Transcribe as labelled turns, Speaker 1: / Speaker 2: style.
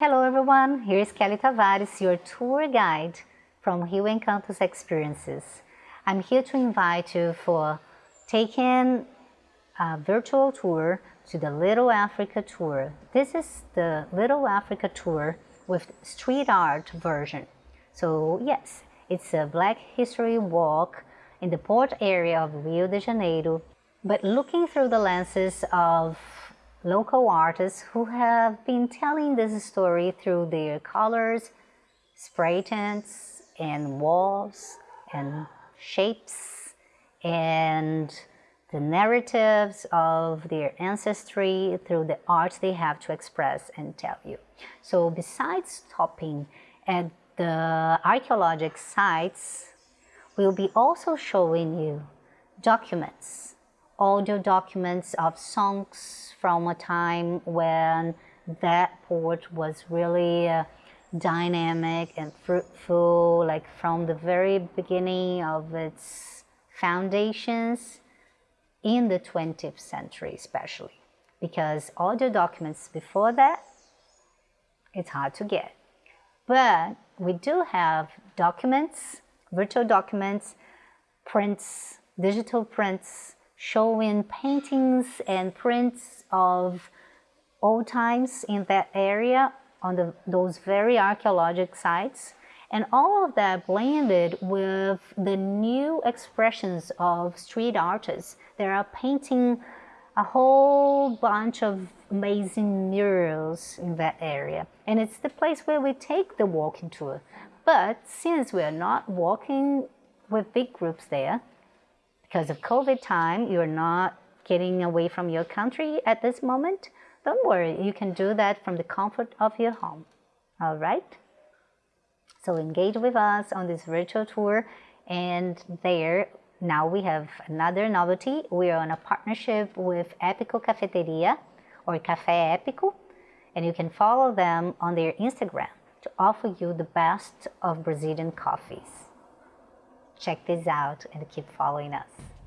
Speaker 1: Hello everyone, here's Kelly Tavares, your tour guide from Rio Encantos Experiences. I'm here to invite you for taking a virtual tour to the Little Africa Tour. This is the Little Africa Tour with street art version. So yes, it's a Black History Walk in the port area of Rio de Janeiro, but looking through the lenses of local artists who have been telling this story through their colors, spray tints, and walls, and shapes, and the narratives of their ancestry through the art they have to express and tell you. So besides stopping at the archaeological sites, we'll be also showing you documents audio documents of songs from a time when that port was really uh, dynamic and fruitful, like from the very beginning of its foundations in the 20th century especially. Because audio documents before that, it's hard to get. But we do have documents, virtual documents, prints, digital prints, showing paintings and prints of old times in that area on the, those very archaeological sites and all of that blended with the new expressions of street artists. They are painting a whole bunch of amazing murals in that area. And it's the place where we take the walking tour. But since we're not walking with big groups there, because of COVID time, you're not getting away from your country at this moment, don't worry, you can do that from the comfort of your home. All right? So engage with us on this virtual tour and there now we have another novelty. We are on a partnership with Epico Cafeteria or Café Epico and you can follow them on their Instagram to offer you the best of Brazilian coffees. Check this out and keep following us.